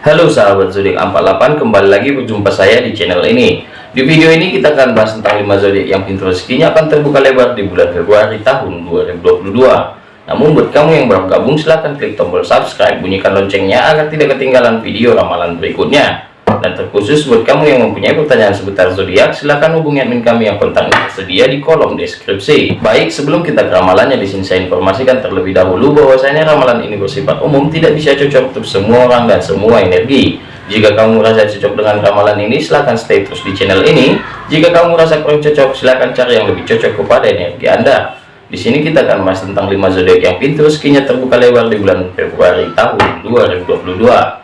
Halo sahabat zodiak 48 kembali lagi berjumpa saya di channel ini. Di video ini kita akan bahas tentang 5 zodiak yang pintu rezekinya akan terbuka lebar di bulan Februari tahun 2022 namun buat kamu yang baru gabung silahkan klik tombol subscribe bunyikan loncengnya agar tidak ketinggalan video ramalan berikutnya dan terkhusus buat kamu yang mempunyai pertanyaan seputar zodiak, silahkan hubungi admin kami yang kontaknya tersedia di kolom deskripsi. Baik, sebelum kita ke ramalannya, di sini saya informasikan terlebih dahulu bahwasanya ramalan ini bersifat umum, tidak bisa cocok untuk semua orang dan semua energi. Jika kamu merasa cocok dengan ramalan ini, silahkan stay terus di channel ini. Jika kamu merasa kurang cocok, silahkan cari yang lebih cocok kepada energi Anda. Di sini kita akan bahas tentang 5 zodiak yang pintu rezekinya terbuka lebar di bulan Februari tahun 2022.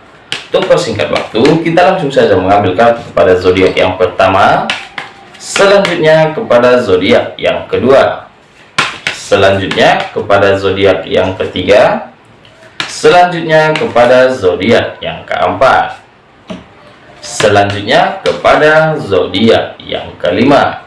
Untuk persingkat waktu, kita langsung saja mengambil kartu kepada zodiak yang pertama, selanjutnya kepada zodiak yang kedua, selanjutnya kepada zodiak yang ketiga, selanjutnya kepada zodiak yang keempat, selanjutnya kepada zodiak yang kelima.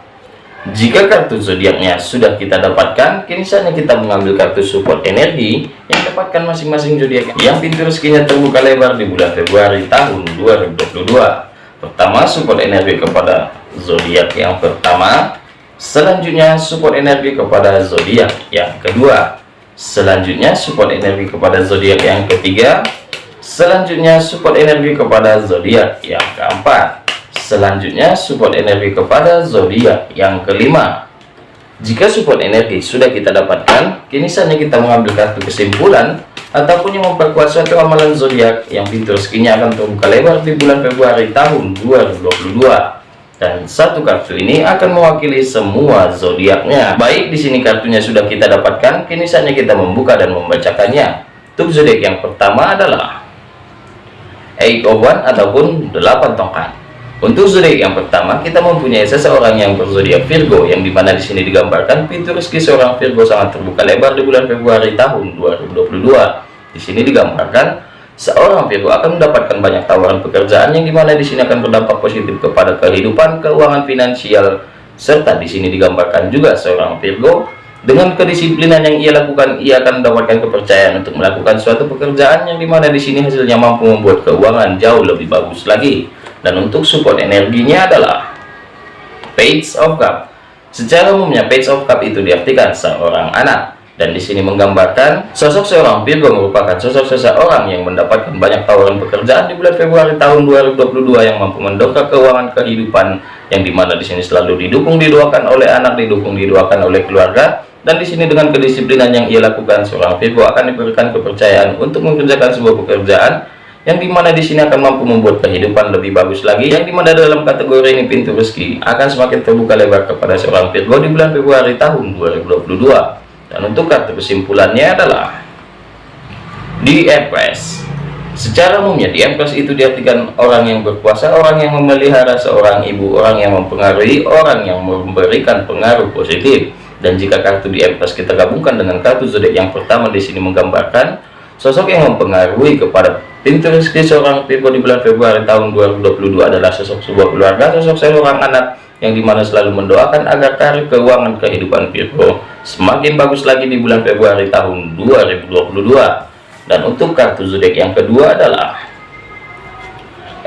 Jika kartu zodiaknya sudah kita dapatkan, kini saatnya kita mengambil kartu support energi yang dapatkan masing-masing zodiak yang pintu rezekinya terbuka lebar di bulan Februari tahun 2022. Pertama, support energi kepada zodiak yang pertama. Selanjutnya, support energi kepada zodiak yang kedua. Selanjutnya, support energi kepada zodiak yang ketiga. Selanjutnya, support energi kepada zodiak yang keempat. Selanjutnya support energi kepada zodiak yang kelima. Jika support energi sudah kita dapatkan, kini saatnya kita mengambil kartu kesimpulan ataupun yang memperkuat suatu amalan zodiak yang pintu rezekinya akan terbuka lebar di bulan Februari tahun 2022. Dan satu kartu ini akan mewakili semua zodiaknya. Baik, di sini kartunya sudah kita dapatkan, kini saatnya kita membuka dan membacakannya. Untuk zodiak yang pertama adalah Eight of One ataupun delapan tongkat. Untuk zodiak yang pertama, kita mempunyai seseorang yang berzodiak Virgo, yang di mana di sini digambarkan pintu rezeki seorang Virgo sangat terbuka lebar di bulan Februari tahun 2022. Di sini digambarkan seorang Virgo akan mendapatkan banyak tawaran pekerjaan yang di mana di sini akan berdampak positif kepada kehidupan keuangan finansial, serta di sini digambarkan juga seorang Virgo dengan kedisiplinan yang ia lakukan, ia akan mendapatkan kepercayaan untuk melakukan suatu pekerjaan yang di mana di sini hasilnya mampu membuat keuangan jauh lebih bagus lagi dan untuk support energinya adalah page of cup. Secara umumnya page of cup itu diartikan seorang anak. Dan di sini menggambarkan sosok seorang Virgo merupakan sosok seseorang yang mendapatkan banyak tawaran pekerjaan di bulan Februari tahun 2022 yang mampu mendongkrak keuangan kehidupan yang di mana di sini selalu didukung didoakan oleh anak didukung didoakan oleh keluarga. Dan di sini dengan kedisiplinan yang ia lakukan seorang Virgo akan diberikan kepercayaan untuk mengerjakan sebuah pekerjaan yang di mana di sini akan mampu membuat kehidupan lebih bagus lagi. Yang di mana dalam kategori ini pintu rezeki akan semakin terbuka lebar kepada seorang Virgo di bulan Februari tahun 2022 dan untuk kartu kesimpulannya adalah di Empress secara umumnya di Empress itu diartikan orang yang berkuasa orang yang memelihara seorang ibu orang yang mempengaruhi orang yang memberikan pengaruh positif. Dan jika kartu di Empress kita gabungkan dengan kartu zodiak yang pertama di sini menggambarkan Sosok yang mempengaruhi kepada pintu rezeki seorang Virgo di bulan Februari tahun 2022 adalah sosok sebuah keluarga, sosok seorang anak yang di mana selalu mendoakan agar karir keuangan kehidupan Virgo semakin bagus lagi di bulan Februari tahun 2022. Dan untuk kartu zodiak yang kedua adalah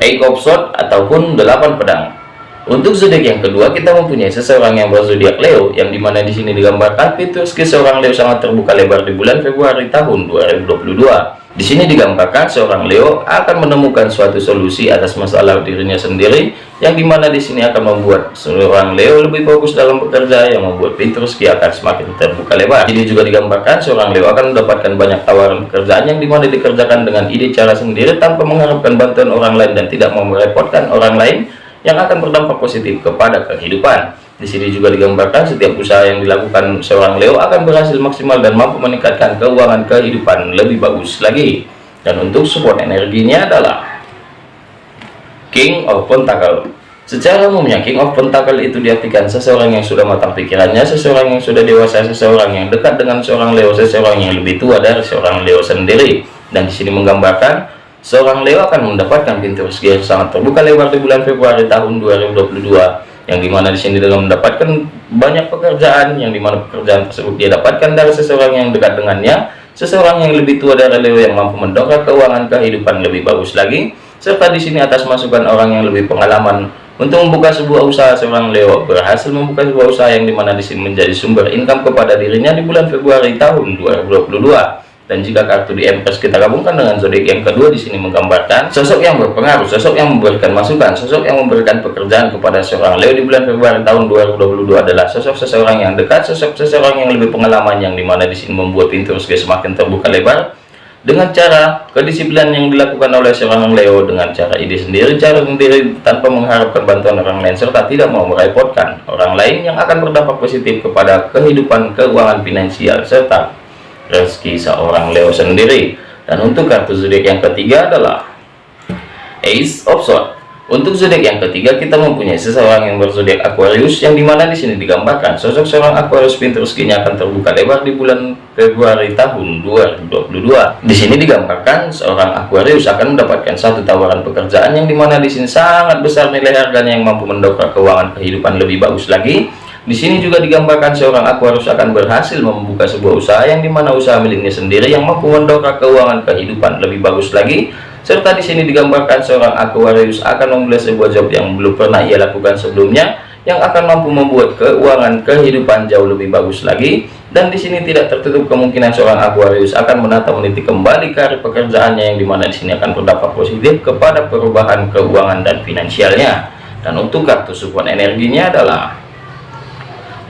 Eight of Swords ataupun delapan pedang. Untuk zodiak yang kedua kita mempunyai seseorang yang berzodiak Leo yang di mana di sini digambarkan fitur seorang Leo sangat terbuka lebar di bulan Februari tahun 2022. Di sini digambarkan seorang Leo akan menemukan suatu solusi atas masalah dirinya sendiri yang di mana di sini akan membuat seorang Leo lebih fokus dalam bekerja yang membuat pintu rezeki akan semakin terbuka lebar. Ini juga digambarkan seorang Leo akan mendapatkan banyak tawaran pekerjaan yang di mana dikerjakan dengan ide cara sendiri tanpa mengharapkan bantuan orang lain dan tidak mau merepotkan orang lain yang akan berdampak positif kepada kehidupan. Di sini juga digambarkan setiap usaha yang dilakukan seorang Leo akan berhasil maksimal dan mampu meningkatkan keuangan kehidupan lebih bagus lagi. Dan untuk support energinya adalah King of Pentacle. Secara umumnya King of Pentacle itu diartikan seseorang yang sudah matang pikirannya, seseorang yang sudah dewasa, seseorang yang dekat dengan seorang Leo, seseorang yang lebih tua dari seorang Leo sendiri. Dan di sini menggambarkan Seorang Leo akan mendapatkan pintu rezeki yang sangat terbuka lebar di bulan Februari tahun 2022 yang di mana di sini dalam mendapatkan banyak pekerjaan yang di mana pekerjaan tersebut dia dapatkan dari seseorang yang dekat dengannya seseorang yang lebih tua dari Leo yang mampu mendongkrak keuangan kehidupan lebih bagus lagi serta di sini atas masukan orang yang lebih pengalaman untuk membuka sebuah usaha seorang Leo berhasil membuka sebuah usaha yang di mana di sini menjadi sumber income kepada dirinya di bulan Februari tahun 2022 dan jika kartu di Empress kita gabungkan dengan zodiak yang kedua di sini menggambarkan sosok yang berpengaruh, sosok yang memberikan masukan, sosok yang memberikan pekerjaan kepada seorang Leo di bulan Februari tahun 2022 adalah sosok seseorang yang dekat, sosok seseorang yang lebih pengalaman yang di mana di sini membuat pintu rezeki semakin terbuka lebar dengan cara kedisiplinan yang dilakukan oleh seorang Leo dengan cara ide sendiri, cara sendiri tanpa mengharapkan bantuan orang lain serta tidak mau merepotkan orang lain yang akan berdampak positif kepada kehidupan keuangan finansial serta rezeki seorang Leo sendiri. Dan untuk kartu zodiak yang ketiga adalah Ace of Swords. Untuk zodiak yang ketiga kita mempunyai seseorang yang berzodiak Aquarius yang di mana di sini digambarkan sosok seorang Aquarius pintu rezekinya akan terbuka lebar di bulan Februari tahun 2022 di sini digambarkan seorang Aquarius akan mendapatkan satu tawaran pekerjaan yang di mana di sini sangat besar nilai harganya yang mampu mendongkrak keuangan kehidupan lebih bagus lagi di sini juga digambarkan seorang Aquarius akan berhasil membuka sebuah usaha yang di mana usaha miliknya sendiri yang mampu mendongkrak keuangan kehidupan lebih bagus lagi. Serta di sini digambarkan seorang Aquarius akan memulai sebuah job yang belum pernah ia lakukan sebelumnya yang akan mampu membuat keuangan kehidupan jauh lebih bagus lagi. Dan di sini tidak tertutup kemungkinan seorang Aquarius akan menata meniti kembali karir pekerjaannya yang di mana di sini akan berdampak positif kepada perubahan keuangan dan finansialnya. Dan untuk kartu support energinya adalah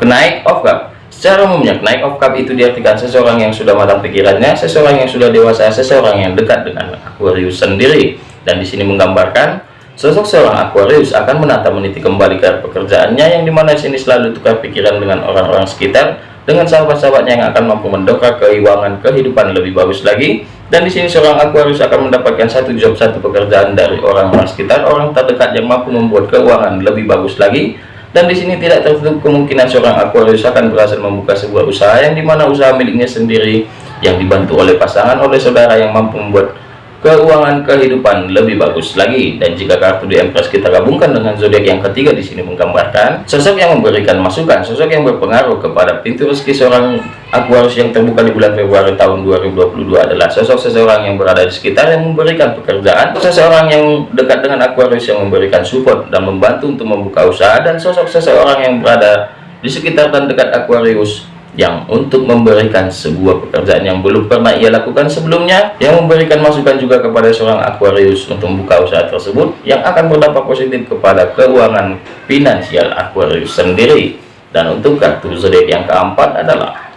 Kenaik of cup Secara umumnya, kenaik of cup itu diartikan seseorang yang sudah matang pikirannya, seseorang yang sudah dewasa, seseorang yang dekat dengan Aquarius sendiri. Dan di sini menggambarkan sosok seorang Aquarius akan menata meniti kembali ke pekerjaannya yang di mana sini selalu tukar pikiran dengan orang-orang sekitar, dengan sahabat-sahabatnya yang akan mampu mendongkrak keuangan kehidupan lebih bagus lagi. Dan di sini seorang Aquarius akan mendapatkan satu job, satu pekerjaan dari orang-orang sekitar, orang terdekat yang mampu membuat keuangan lebih bagus lagi dan di sini tidak tertutup kemungkinan seorang Aquarius akan berhasil membuka sebuah usaha yang di mana usaha miliknya sendiri yang dibantu oleh pasangan oleh saudara yang mampu membuat keuangan kehidupan lebih bagus lagi. Dan jika kartu di Empress kita gabungkan dengan zodiak yang ketiga di sini menggambarkan sosok yang memberikan masukan sosok yang berpengaruh kepada pintu rezeki seorang Aquarius yang terbuka di bulan Februari tahun 2022 adalah sosok seseorang yang berada di sekitar yang memberikan pekerjaan seseorang yang dekat dengan Aquarius yang memberikan support dan membantu untuk membuka usaha dan sosok seseorang yang berada di sekitar dan dekat Aquarius yang untuk memberikan sebuah pekerjaan yang belum pernah ia lakukan sebelumnya yang memberikan masukan juga kepada seorang Aquarius untuk membuka usaha tersebut yang akan berdampak positif kepada keuangan finansial Aquarius sendiri. Dan untuk kartu zodiak yang keempat adalah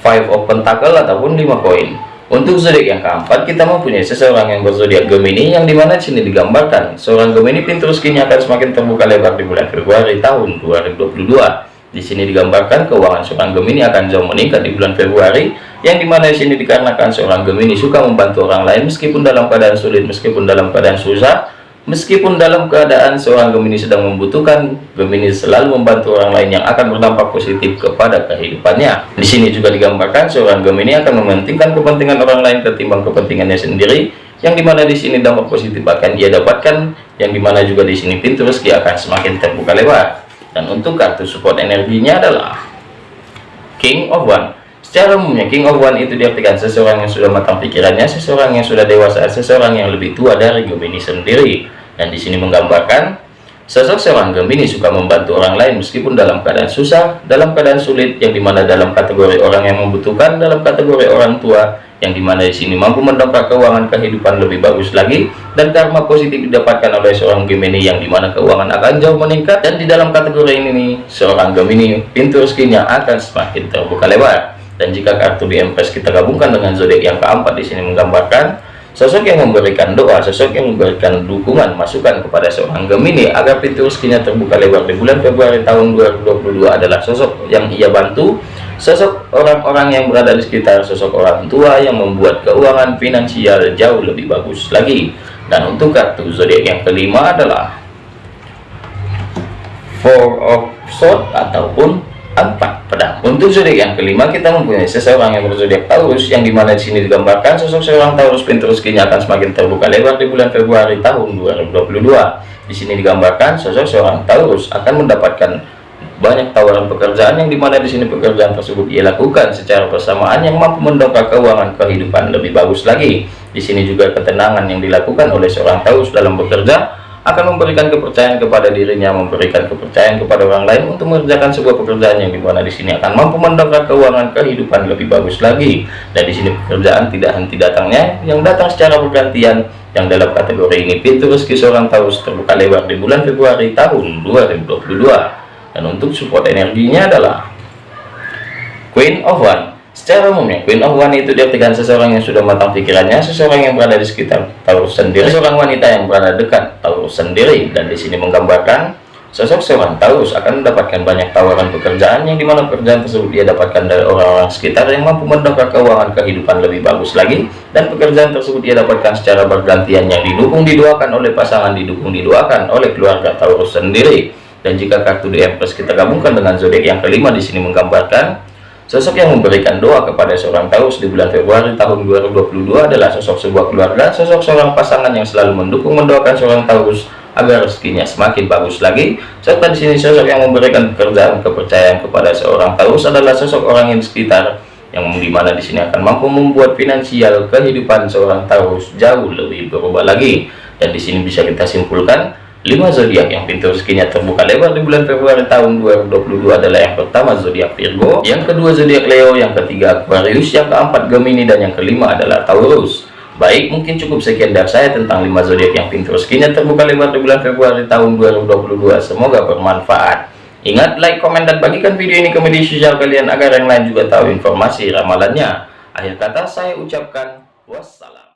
five of pentacle ataupun lima koin. Untuk zodiak yang keempat kita mempunyai seseorang yang berzodiak Gemini yang di mana sini digambarkan seorang Gemini pintu rezekinya akan semakin terbuka lebar di bulan Februari tahun 2022 di sini digambarkan keuangan seorang Gemini akan jauh meningkat di bulan Februari, yang di mana di sini dikarenakan seorang Gemini suka membantu orang lain meskipun dalam keadaan sulit, meskipun dalam keadaan susah, meskipun dalam keadaan seorang Gemini sedang membutuhkan, Gemini selalu membantu orang lain yang akan berdampak positif kepada kehidupannya. Di sini juga digambarkan seorang Gemini akan mementingkan kepentingan orang lain ketimbang kepentingannya sendiri, yang di mana di sini dampak positif akan dia dapatkan, yang di mana juga di sini pintu rezeki akan semakin terbuka lebar dan untuk kartu support energinya adalah King of One. Secara umumnya King of One itu diartikan seseorang yang sudah matang pikirannya seseorang yang sudah dewasa seseorang yang lebih tua dari Gemini sendiri. Dan di sini menggambarkan sosok seorang Gemini suka membantu orang lain meskipun dalam keadaan susah dalam keadaan sulit yang di mana dalam kategori orang yang membutuhkan dalam kategori orang tua yang di mana di sini mampu mendongkrak keuangan kehidupan lebih bagus lagi dan karma positif didapatkan oleh seorang Gemini yang di mana keuangan akan jauh meningkat dan di dalam kategori ini nih, seorang Gemini pintu rezekinya akan semakin terbuka lebar. Dan jika kartu di Empress kita gabungkan dengan zodiak yang keempat di sini menggambarkan sosok yang memberikan doa sosok yang memberikan dukungan masukan kepada seorang Gemini agar pintu rezekinya terbuka lebar di bulan Februari tahun 2022 adalah sosok yang ia bantu sosok orang-orang yang berada di sekitar sosok orang tua yang membuat keuangan finansial jauh lebih bagus lagi. Dan untuk kartu zodiak yang kelima adalah four of sword ataupun empat pedang untuk zodiak yang kelima kita mempunyai seseorang yang berzodiak Taurus yang di mana di sini digambarkan sosok seorang Taurus pintu rezekinya akan semakin terbuka lebar di bulan Februari tahun 2022 di sini digambarkan sosok seorang Taurus akan mendapatkan banyak tawaran pekerjaan yang di mana di sini pekerjaan tersebut ia lakukan secara bersamaan yang mampu mendongkrak keuangan kehidupan lebih bagus lagi. Di sini juga ketenangan yang dilakukan oleh seorang Taurus dalam bekerja akan memberikan kepercayaan kepada dirinya, memberikan kepercayaan kepada orang lain untuk mengerjakan sebuah pekerjaan yang di mana di sini akan mampu mendongkrak keuangan kehidupan lebih bagus lagi. Dan di sini pekerjaan tidak henti datangnya, yang datang secara bergantian. Yang dalam kategori ini pintu rezeki seorang Taurus terbuka lebar di bulan Februari tahun 2022 dan untuk support energinya adalah Queen of One secara umumnya Queen of One itu diartikan seseorang yang sudah matang pikirannya seseorang yang berada di sekitar Taurus sendiri seorang wanita yang berada dekat Taurus sendiri dan di sini menggambarkan sosok seorang Taurus akan mendapatkan banyak tawaran pekerjaan yang di mana pekerjaan tersebut dia dapatkan dari orang-orang sekitar yang mampu mendongkrak keuangan kehidupan lebih bagus lagi dan pekerjaan tersebut dia dapatkan secara bergantian yang didukung didoakan oleh pasangan didukung didoakan oleh keluarga Taurus sendiri. Dan jika kartu di Empress kita gabungkan dengan zodiak yang kelima di sini menggambarkan sosok yang memberikan doa kepada seorang Taurus di bulan Februari tahun 2022 adalah sosok sebuah keluarga, sosok seorang pasangan yang selalu mendukung mendoakan seorang Taurus agar rezekinya semakin bagus lagi. Serta di sini sosok yang memberikan pekerjaan kepercayaan kepada seorang Taurus adalah sosok orang yang sekitar yang di mana di sini akan mampu membuat finansial kehidupan seorang Taurus jauh lebih berubah lagi. Dan di sini bisa kita simpulkan 5 zodiak yang pintu rezekinya terbuka lebar di bulan Februari tahun 2022 adalah yang pertama zodiak Virgo, yang kedua zodiak Leo, yang ketiga Aquarius, yang keempat Gemini dan yang kelima adalah Taurus. Baik, mungkin cukup sekian dari saya tentang 5 zodiak yang pintu rezekinya terbuka lebar di bulan Februari tahun 2022. Semoga bermanfaat. Ingat, like, komen, dan bagikan video ini ke media sosial kalian agar yang lain juga tahu informasi ramalannya. Akhir kata saya ucapkan wassalam.